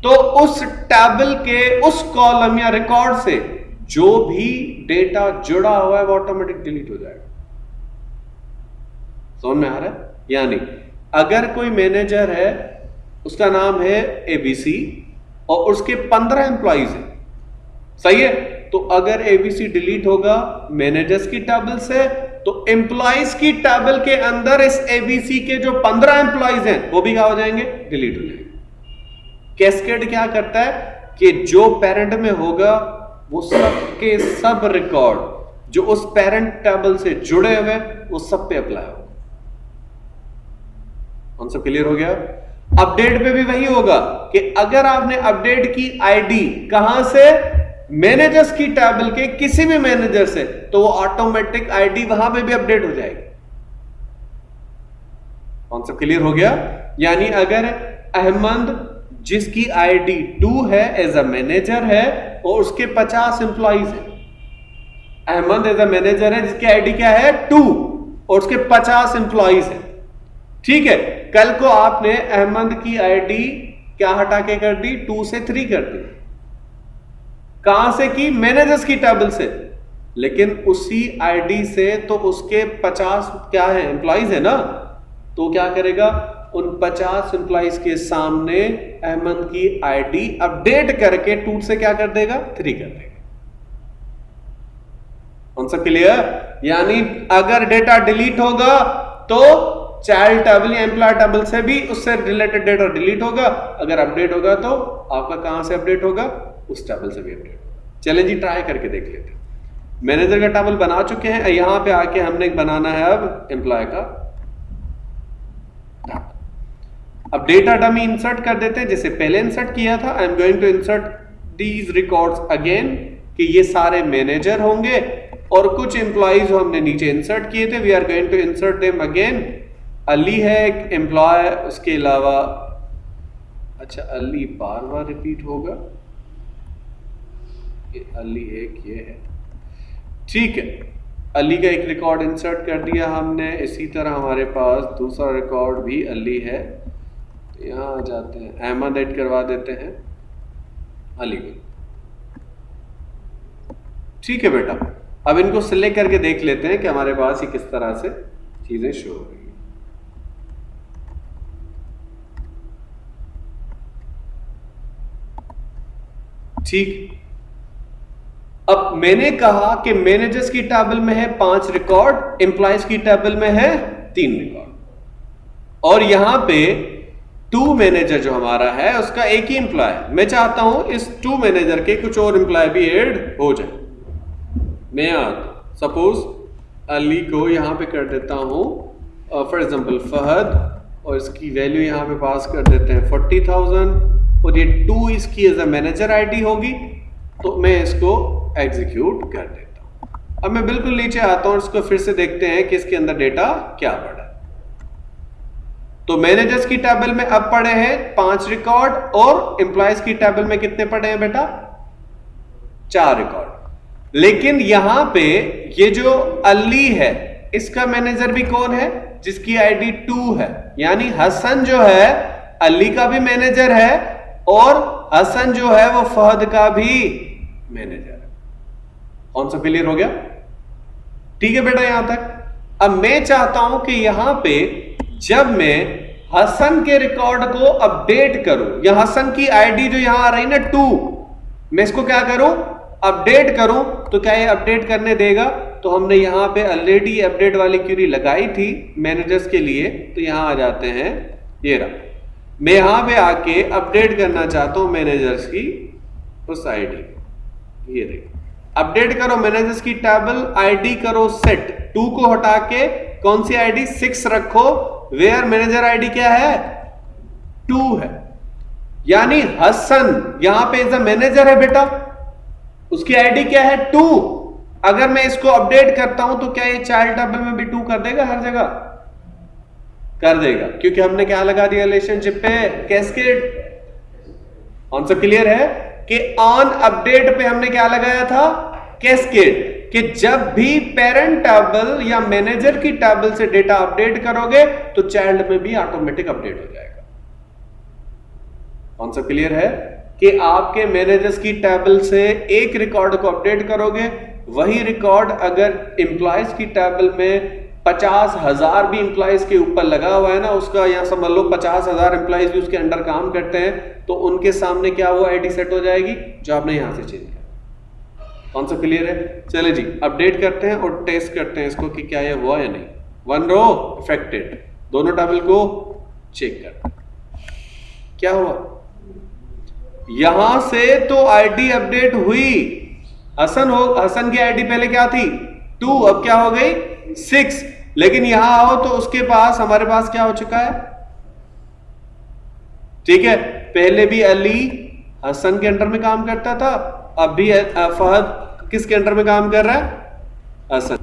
A: तो उस टेबल के उस कॉलम या रिकॉर्ड से जो भी डेटा जुड़ा हुआ है वो ऑटोमेटिक डिलीट हो जाएगा। समझ में आ रहा है? यानी अगर कोई मैनेजर है, उसका नाम है एबीसी और उसके पंद्रह एम्प्लॉइज है। सही है? तो अगर एबीसी डिलीट होगा मैनेजर्स की टेबल से तो एम्प्लॉइज की टेबल के अंदर इस एबीसी के जो पंद्रह एम्प्लॉइज हैं, वो भी क्या हो जाएँगे? डिलीट हो जाएँगे। कैस्केड क्या करता है? कि जो पेरेंट में होगा, वो सब के सब रिकॉर्ड जो उस पेरेंट टेबल से जुड़े हुए वो सब पे अप्लाई होगा। कौन क्लियर हो गया? अपडेट पे भी वही होगा कि अगर आपने अपडेट की आईडी कहाँ से? मैनेजर्स की टेबल के किसी भी मैनेजर से तो वो ऑटोमेटिक आईडी वहाँ पे भी अपडेट हो जाएगी। कॉन्सेप्ट क्लियर हो गया? यानी अगर अहमद, जिसकी आईडी टू है एज अ मैनेजर है, और उसके 50 एम्प्लॉइज है। अहमद एज अ मैनेजर है, जिसकी आईडी क्या है? टू और उसके 50 एम्प्लॉइज है। ठीक है, कल को आपने अहमद की आईडी क्या हटा के कर दी? टू से थ्री कर दी। कहाँ से की? मैनेजर्स की टेबल से। लेकिन उसी आईडी से तो उसके 50 क्या है? एम्प्लॉइज है ना? तो क्या करेगा? उन 50 एम्प्लॉइज के सामने अहमद की आईडी अपडेट करके टू से क्या कर देगा? थ्री कर देगा। कौन सा क्लियर यानी अगर डेटा डिलीट होगा तो चाइल्ड टेबल या एम्प्लॉय टेबल से भी उससे रिलेटेड डेटा डिलीट होगा। अगर अपडेट होगा तो आपका कहाँ से अपडेट होगा? उस टेबल से भी अपडेट चले जी ट्राई करके देख लेते हैं। मैनेजर का टेबल बना चुके हैं। यहाँ पे आके हमने बनाना है अब एम्प्लॉय का। अब डेटा डमी इंसर्ट कर देते हैं। जैसे पहले इंसर्ट किया था I am going to insert these records again कि ये सारे मैनेजर होंगे और कुछ एम्प्लॉइज हमने नीचे इंसर्ट किए थे। We are going to insert them again Ali है एक एम्प्लॉय उसके अलावा अच्छा अली बार बार रिपीट होगा। ये अली एक, ये है। ठीक है, अली का एक रिकॉर्ड इंसर्ट कर दिया हमने, इसी तरह हमारे पास दूसरा रिकॉर्ड भी अली है। यहाँ आ जाते हैं, अहमद एड करवा देते हैं, अली को। ठीक है बेटा, अब इनको सिलेक्ट करके देख लेते हैं कि हमारे पास ही किस तरह से चीज़ें शो हो। ठीक? अब मैंने कहा कि मैनेजर्स की टेबल में है पाँच रिकॉर्ड एम्प्लॉयज़ की टेबल में है तीन रिकॉर्ड और यहाँ पे टू मैनेजर जो हमारा है, उसका एक ही एम्प्लॉय मैं चाहता हूँ इस टू मैनेजर के कुछ और एम्प्लॉय भी एड हो जाए। मैं सपोज़ अली को यहाँ पे कर देता हूँ फॉर एग्जांपल फहद, और इसकी वैल्यू यहाँ पे पास कर देते हैं फोर्टी थाउज़ेंड और ये टू इसकी एज अ मैनेजर आईडी होगी तो मैं इसको एग्जीक्यूट कर देता हूँ। अब मैं बिल्कुल नीचे आता हूँ इसको फिर से देखते हैं कि इसके अंदर डेटा क्या पड़ा तो मैनेजर्स की टेबल में अब पड़े हैं पाँच रिकॉर्ड और एम्प्लॉयज़ की टेबल में कितने पड़े हैं बेटा? चार रिकॉर्ड लेकिन यहाँ पे ये जो अली है, इसका मैनेजर भी कौन है? जिसकी आईडी टू है। यानी हसन जो है, अली का भी मैनेजर है और हसन जो है वो फहद का भी मैनेजर है। कौन सा क्लियर हो गया? ठीक है बेटा यहाँ तक। अब मैं चाहता हूँ कि यहाँ पे जब मैं हसन के रिकॉर्ड को अपडेट करूँ, या हसन की आईडी जो यहाँ आ रही ना टू मैं इसको क्या करूँ? अपडेट करूँ। तो क्या ये अपडेट करने देगा? तो हमने यहाँ पे ऑलरेडी अपडेट वाली क्यूरी लगाई थी मैनेजर्स के लिए। तो यहाँ आ जाते हैं। ये रहा। मैं यहाँ पे आके अपडेट करना चाहता हूँ मैनेजर्स की उस आईडी ये देखो। अपडेट करो मैनेजर्स की टेबल आईडी करो सेट टू को हटा के कौन सी आईडी सिक्स रखो। वेयर मैनेजर आईडी क्या है? टू है। यानी हसन, यहाँ पे इज़ अ मैनेजर है बेटा। उसकी आईडी क्या है? टू। अगर मैं इसको अपडेट करता हूँ तो क्या ये चाइल्ड टेबल में भी टू कर देगा हर जगह? कर देगा। क्योंकि हमने क्या लगा दिया रिलेशनशिप पे? कैस्केड आंसर क्लियर है? कि ऑन अपडेट पे हमने क्या लगाया था? कैस्केड कि जब भी पेरेंट टेबल या मैनेजर की टेबल से डेटा अपडेट करोगे तो चाइल्ड में भी ऑटोमेटिक अपडेट हो जाएगा। सा क्लियर है? कि आपके मैनेजर्स की टेबल से एक रिकॉर्ड को अपडेट करोगे, वही रिकॉर्ड अगर इंप्लॉयज की टेबल में पचास हज़ार भी इंप्लाइज के ऊपर लगा हुआ है ना, उसका यहाँ समझ लो पचास हज़ार इंप्लॉयज भी उसके अंडर काम करते हैं तो उनके सामने क्या वो आईडी सेट हो जाएगी, जो आपने यहाँ से चेंज किया। कौन सा क्लियर है? चले जी अपडेट करते हैं और टेस्ट करते हैं इसको कि क्या ये हुआ या नहीं। वन रो इफेक्टेड दोनों टेबल को चेक करते क्या हुआ? यहाँ से तो आईडी अपडेट हुई। हसन हो, हसन की आईडी पहले क्या थी? टू अब क्या हो गई? सिक्स लेकिन यहाँ आओ तो उसके पास, हमारे पास क्या हो चुका है? ठीक है, पहले भी अली हसन के अंडर में काम करता था, अब भी फहद किसके अंडर में काम कर रहा है? असन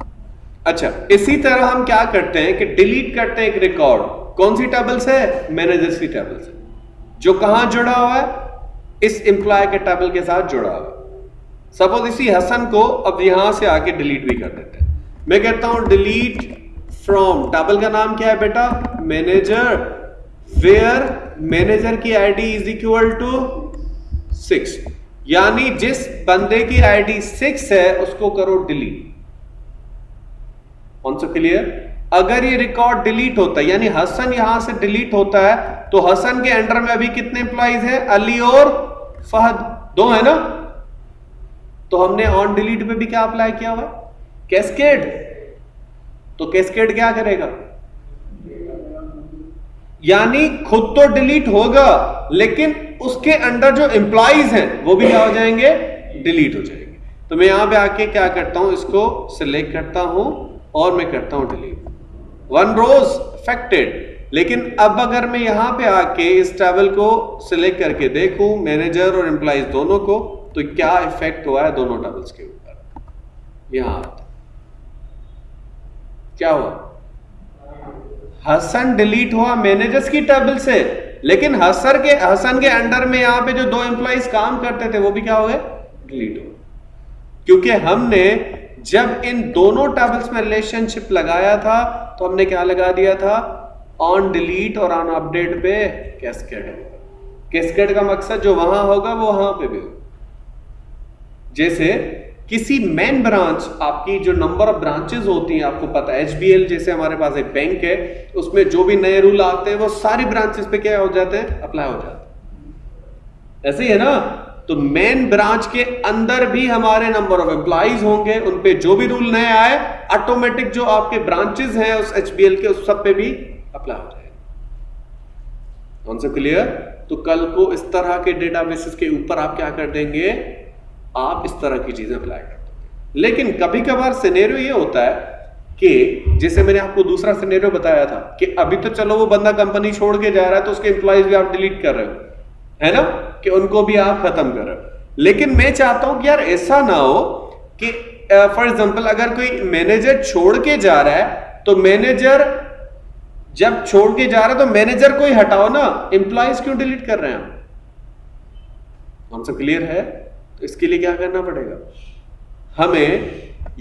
A: अच्छा इसी तरह हम क्या करते हैं कि डिलीट करते हैं एक रिकॉर्ड कौन सी टेबल्स है? मैनेजर्स की टेबल से जो कहाँ जुड़ा हुआ है? इस एम्प्लॉय के टेबल के साथ जुड़ा हुआ सपोज़ इसी हसन को अब यहाँ से आके डिलीट भी कर देते हैं। मैं कहता हूँ डिलीट फ्रॉम टेबल का नाम क्या है बेटा? मैनेजर वेयर मैनेजर की ID is equal to six यानी जिस बंदे की आईडी सिक्स है, उसको करो डिलीट कौन सा क्लियर अगर ये रिकॉर्ड डिलीट होता है, यानी हसन यहाँ से डिलीट होता है तो हसन के अंडर में अभी कितने इंप्लॉइज हैं? अली और फहद. दो है ना? तो हमने ऑन डिलीट पे भी क्या अप्लाई किया हुआ? कैस्केड तो कैस्केड क्या करेगा? यानी खुद तो डिलीट होगा, लेकिन उसके अंडर जो एम्प्लॉइज हैं, वो भी क्या हो जाएँगे? डिलीट हो जाएँगे। तो मैं यहाँ पे आके क्या करता हूँ, इसको सिलेक्ट करता हूँ और मैं करता हूँ डिलीट वन रोज अफेक्टेड लेकिन अब अगर मैं यहाँ पे आके इस टेबल को सिलेक्ट करके देखूँ मैनेजर और एम्प्लॉइज दोनों को तो क्या इफ़ेक्ट हुआ है दोनों टेबल्स के ऊपर? यहाँ। क्या हुआ? हसन डिलीट हुआ मैनेजर्स की टेबल से। लेकिन हसर के हसन के अंडर में यहाँ पे जो दो एम्प्लॉइज काम करते थे, वो भी क्या हो गए? डिलीट हो क्योंकि हमने जब इन दोनों टेबल्स में रिलेशनशिप लगाया था तो हमने क्या लगा दिया था? ऑन डिलीट और ऑन अपडेट पे कैस्केड कैस्केड का मकसद जो वहाँ होगा, वो वहाँ पे भी होगा। जैसे किसी मेन ब्रांच आपकी जो नंबर ऑफ़ ब्रांचेस होती हैं, आपको पता है एच जैसे हमारे पास एक बैंक है, उसमें जो भी नए रूल आते हैं, वो सारी ब्रांचेस पे क्या हो जाते हैं? अप्लाई हो जाते हैं। ऐसे ही है ना? तो मेन ब्रांच के अंदर भी हमारे नंबर ऑफ़ एम्प्लॉइज होंगे, उन पे जो भी रूल नए आए ऑटोमेटिक जो आपके ब्रांचेस हैं, उस HBL के, उस सब पे भी अप्लाई हो जाएगा। कौन सा क्लियर तो कल को इस तरह के डेटाबेसिस के ऊपर आप क्या कर देंगे? आप इस तरह की चीज़ें अप्लाई कर देंगे लेकिन कभी कभार सिनेरियो ये होता है कि जैसे मैंने आपको दूसरा सिनेरियो बताया था कि अभी तो चलो वो बंदा कंपनी छोड़ के जा रहा है तो उसके एम्प्लॉयज़ भी आप डिलीट कर रहे हो है ना? कि उनको भी आप खत्म कर रहे हो। लेकिन मैं चाहता हूँ कि यार ऐसा ना हो कि फॉर uh, एग्ज़ाम्पल अगर कोई मैनेजर छोड़ के जा रहा है तो मैनेजर जब छोड़ के जा रहा है तो मैनेजर को ही हटाओ ना। एम्प्लॉयज़ क्यों डिलीट कर रहे हैं हम सब क्लियर है? इसके लिए क्या करना पड़ेगा? हमें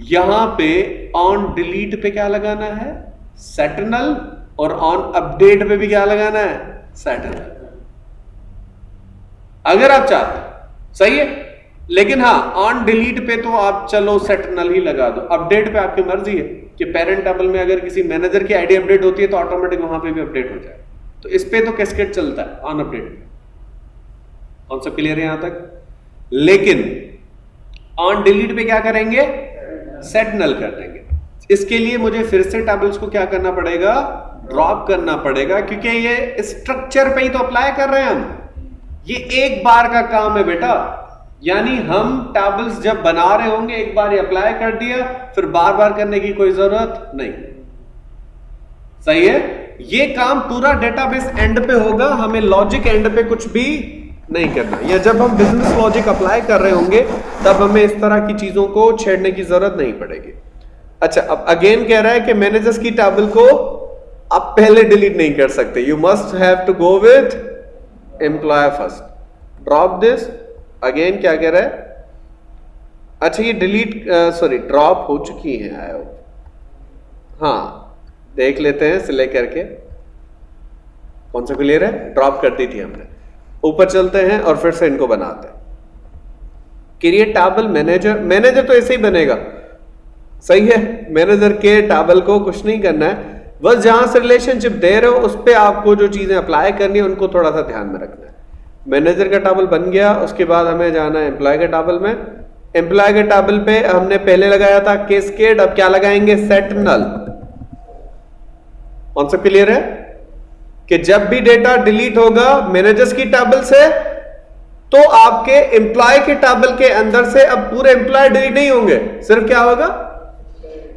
A: यहाँ पे ऑन डिलीट पे क्या लगाना है? सेटनल और ऑन अपडेट पे भी क्या लगाना है? सेटनल अगर आप चाहते सही है? लेकिन हाँ ऑन डिलीट पे तो आप चलो सेटनल ही लगा दो। अपडेट पे आपकी मर्ज़ी है कि पेरेंट टेबल में अगर किसी मैनेजर की आईडी अपडेट होती है तो ऑटोमेटिक वहाँ पे भी अपडेट हो जाए। तो इस पे तो कैस्केट चलता है ऑन अपडेट पे। कौन सा क्लियर है यहाँ तक? लेकिन ऑन डिलीट पे क्या करेंगे? सेट नल कर देंगे। इसके लिए मुझे फिर से टेबल्स को क्या करना पड़ेगा? ड्रॉप करना पड़ेगा, क्योंकि ये स्ट्रक्चर पे ही तो अप्लाई कर रहे हैं हम। ये एक बार का काम है बेटा। यानी हम टेबल्स जब बना रहे होंगे, एक बार अप्लाई कर दिया, फिर बार बार करने की कोई ज़रूरत नहीं। सही है? ये काम पूरा डेटाबेस एंड पे होगा, हमें लॉजिक एंड पे कुछ भी नहीं करना। या जब हम बिज़नेस लॉजिक अप्लाई कर रहे होंगे, तब हमें इस तरह की चीज़ों को छेड़ने की ज़रूरत नहीं पड़ेगी। अच्छा अब अगेन कह रहा है कि मैनेजर्स की टेबल को आप पहले डिलीट नहीं कर सकते। You must have to go with employee first drop this again क्या कह रहा है? अच्छा ये डिलीट सॉरी ड्रॉप हो चुकी है आई हाँ देख लेते हैं सिलेक्ट करके। कौन सा क्लियर है? ड्रॉप कर दी थी हमने। ऊपर चलते हैं और फिर से इनको बनाते हैं। क्रिएट टाबल मैनेजर मैनेजर तो ऐसे ही बनेगा। सही है मैनेजर के टाबल को कुछ नहीं करना है। बस जहाँ से रिलेशनशिप दे रहे हो, उस पर आपको जो चीज़ें अप्लाई करनी है, उनको थोड़ा सा ध्यान में रखना है। मैनेजर का टेबल बन गया, उसके बाद हमें जाना है एम्प्लॉय के टेबल में। एम्प्लॉय के टेबल पे हमने पहले लगाया था केस्केड अब क्या लगाएँगे? सेट नल कौन सा क्लियर है? कि जब भी डेटा डिलीट होगा मैनेजर्स की टेबल से तो आपके एम्प्लॉय के टेबल के अंदर से अब पूरे एम्प्लॉय डिलीट नहीं होंगे। सिर्फ़ क्या होगा?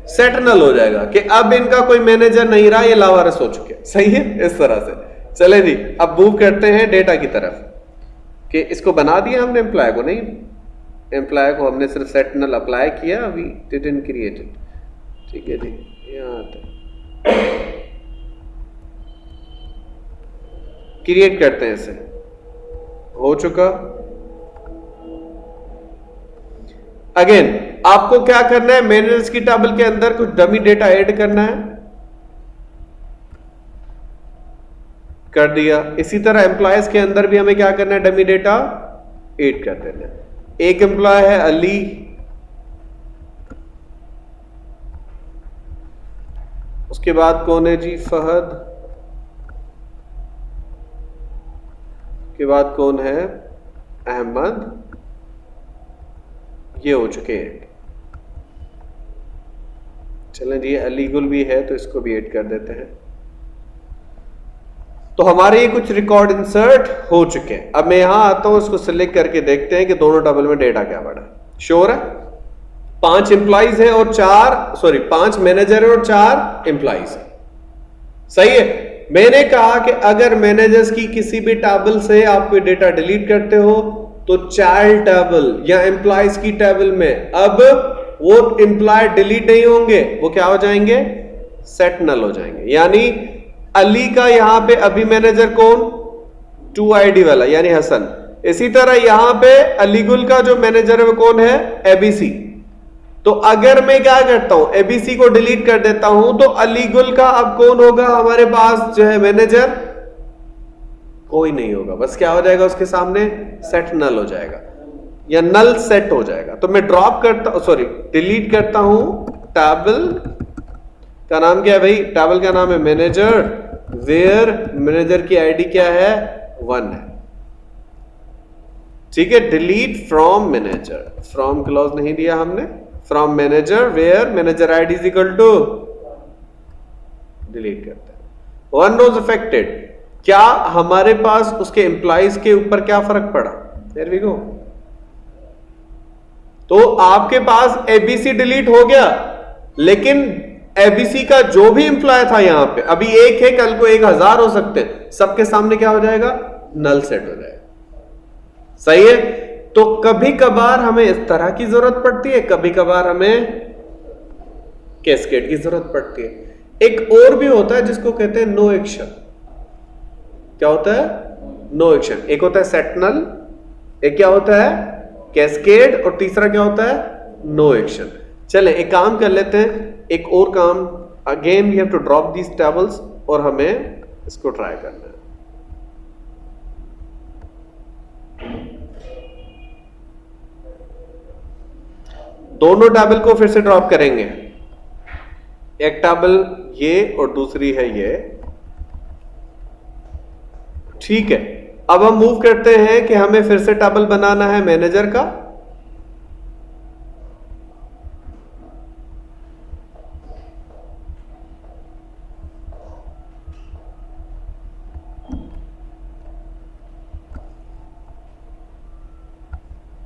A: सेटनल हो जाएगा कि अब इनका कोई मैनेजर नहीं रहा, ये लावारस हो चुके सही है? इस तरह से। चले जी, अब मूव करते हैं डेटा की तरफ़। कि इसको बना दिया हमने एम्प्लॉय को। नहीं एम्प्लॉय को हमने सिर्फ़ सेटनल अप्लाई किया अभी डिडंट क्रिएटेड ठीक है जी, यहाँ आते क्रिएट करते हैं इसे। हो चुका। अगेन आपको क्या करना है? मैनेजर्स की टेबल के अंदर कुछ डमी डेटा ऐड करना है। कर दिया। इसी तरह एम्प्लॉयज़ के अंदर भी हमें क्या करना है? डमी डेटा ऐड कर देना एक एम्प्लॉय है अली। उसके बाद कौन है जी? फहद। के बाद कौन है? अहमद। ये हो चुके हैं। चलें जी अलीगुल भी है तो इसको भी ऐड कर देते हैं। तो हमारे ये कुछ रिकॉर्ड इंसर्ट हो चुके हैं। अब मैं यहाँ आता हूँ, इसको सिलेक्ट करके देखते हैं कि दोनों डबल में डेटा क्या बढ़ा श्योर है? पाँच इंप्लाइज हैं और चार सॉरी पाँच मैनेजर है और चार इंप्लाइज है। सही है? मैंने कहा कि अगर मैनेजर्स की किसी भी टेबल से आप कोई डेटा डिलीट करते हो तो चाइल्ड टेबल या एम्प्लॉयज़ की टेबल में अब वो एम्प्लॉय डिलीट नहीं होंगे, वो क्या हो जाएँगे? सेट नल हो जाएँगे। यानी अली का यहाँ पे अभी मैनेजर कौन? टू आईडी वाला, यानी हसन। इसी तरह यहाँ पे अलीगुल का जो मैनेजर है, वो कौन है? एबीसी तो अगर मैं क्या करता हूँ एबीसी को डिलीट कर देता हूँ तो अलीगुल का अब कौन होगा? हमारे पास जो है मैनेजर कोई नहीं होगा। बस क्या हो जाएगा उसके सामने? सेट नल हो जाएगा। या नल सेट हो जाएगा। तो मैं ड्रॉप करता सॉरी डिलीट करता हूँ टेबल का नाम क्या है भाई? टेबल का नाम है मैनेजर वेयर मैनेजर की आईडी क्या है? वन है। ठीक है delete from manager from clause नहीं दिया हमने। From manager where manager ID is equal to delete करते हैं। वन रोज अफेक्टेड क्या हमारे पास उसके एम्प्लॉइज के ऊपर क्या फ़र्क पड़ा? देर वी गो तो आपके पास एबीसी डिलीट हो गया, लेकिन एबीसी का जो भी इंप्लॉय था यहाँ पे, अभी एक है, कल को एक हज़ार हो सकते हैं। सबके सामने क्या हो जाएगा? नल सेट हो जाएगा। सही है? तो कभी कभार हमें इस तरह की ज़रूरत पड़ती है कभी कभार हमें कैस्केट की ज़रूरत पड़ती है। एक और भी होता है जिसको कहते हैं नो एक्शन। क्या होता है? No action. एक होता है सेटनल, एक क्या होता है? कैस्केड, और तीसरा क्या होता है? No action. चले, एक काम कर लेते हैं, एक और काम। Again we have to drop these tables और हमें इसको ट्राई करना है। दोनों टेबल को फिर से ड्रॉप करेंगे। एक टेबल ये और दूसरी है ये। ठीक है। अब हम मूव करते हैं कि हमें फिर से टेबल बनाना है मैनेजर का।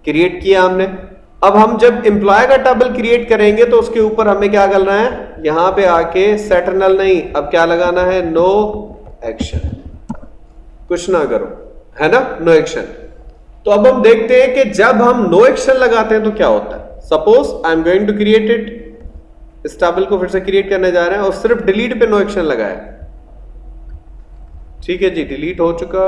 A: क्रिएट किया हमने। अब हम जब एम्प्लॉय का टेबल क्रिएट करेंगे तो उसके ऊपर हमें क्या करना है? यहाँ पे आके सेटरनल नहीं, अब क्या लगाना है? नो एक्शन कुछ ना करो, है ना? नो एक्शन तो अब हम देखते हैं कि जब हम नो एक्शन लगाते हैं तो क्या होता है? Suppose I am going to create it इस टेबल को फिर से क्रिएट करने जा रहे हैं और सिर्फ़ डिलीट पे नो एक्शन लगाया ठीक है जी डिलीट हो चुका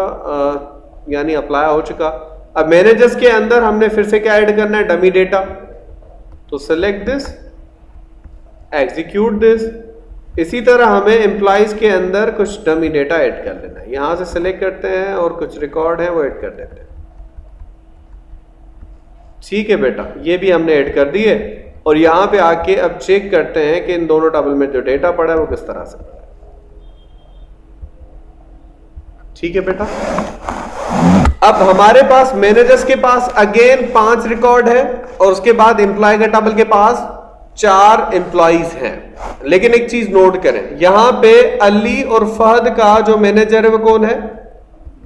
A: यानी अप्लाई हो चुका। अब मैनेजर्स के अंदर हमने फिर से क्या ऐड करना है? डमी डेटा तो सिलेक्ट दिस एग्जीक्यूट दिस इसी तरह हमें एम्प्लॉइज के अंदर कुछ डमी डेटा ऐड कर लेना है। यहाँ से सिलेक्ट करते हैं और कुछ रिकॉर्ड है, वो ऐड कर देते हैं। ठीक है बेटा, ये भी हमने ऐड कर दिए। और यहाँ पे आके अब चेक करते हैं कि इन दोनों टेबल में जो डेटा पड़ा है, वो किस तरह से ठीक है बेटा? अब हमारे पास मैनेजर्स के पास अगेन पाँच रिकॉर्ड है और उसके बाद एम्प्लॉय का टेबल के पास चार एम्प्लॉइज हैं। लेकिन एक चीज़ नोट करें, यहाँ पे अली और फहद का जो मैनेजर है वो कौन है?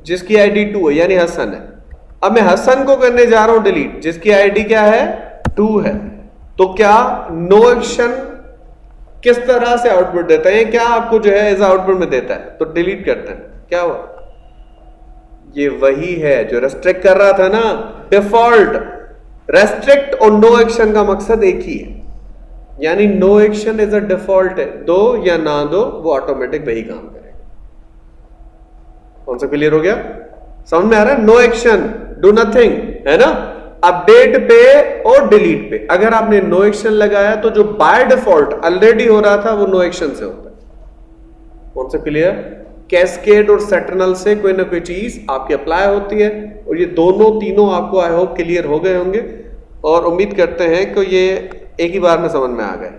A: जिसकी आईडी टू है, यानी हसन है। अब मैं हसन को करने जा रहा हूँ डिलीट जिसकी आईडी क्या है? टू है। तो क्या नो एक्शन किस तरह से आउटपुट देता है? क्या आपको जो है एज आउटपुट में देता है? तो डिलीट करते हैं। क्या हुआ? ये वही है जो रेस्ट्रिक्ट कर रहा था ना डिफ़ॉल्ट रेस्ट्रिक्ट और नो एक्शन का मकसद एक ही है। यानी no action is a default है। दो या ना दो, वो ऑटोमेटिक वही काम करेगा। कौन सा क्लियर हो गया? समझ में आ रहा है? नो एक्शन डू नथिंग है ना? अपडेट पे और डिलीट पे। अगर आपने नो एक्शन लगाया तो जो बाय डिफ़ॉल्ट ऑलरेडी हो रहा था, वो नो एक्शन से होता है। कौन सा क्लियर कैस्केड और सेटरनल से कोई ना कोई चीज़ आपकी अप्लाई होती है और ये दोनों तीनों आपको आई होप क्लियर हो गए होंगे। और उम्मीद करते हैं कि ये एक ही बार में समझ में आ गए।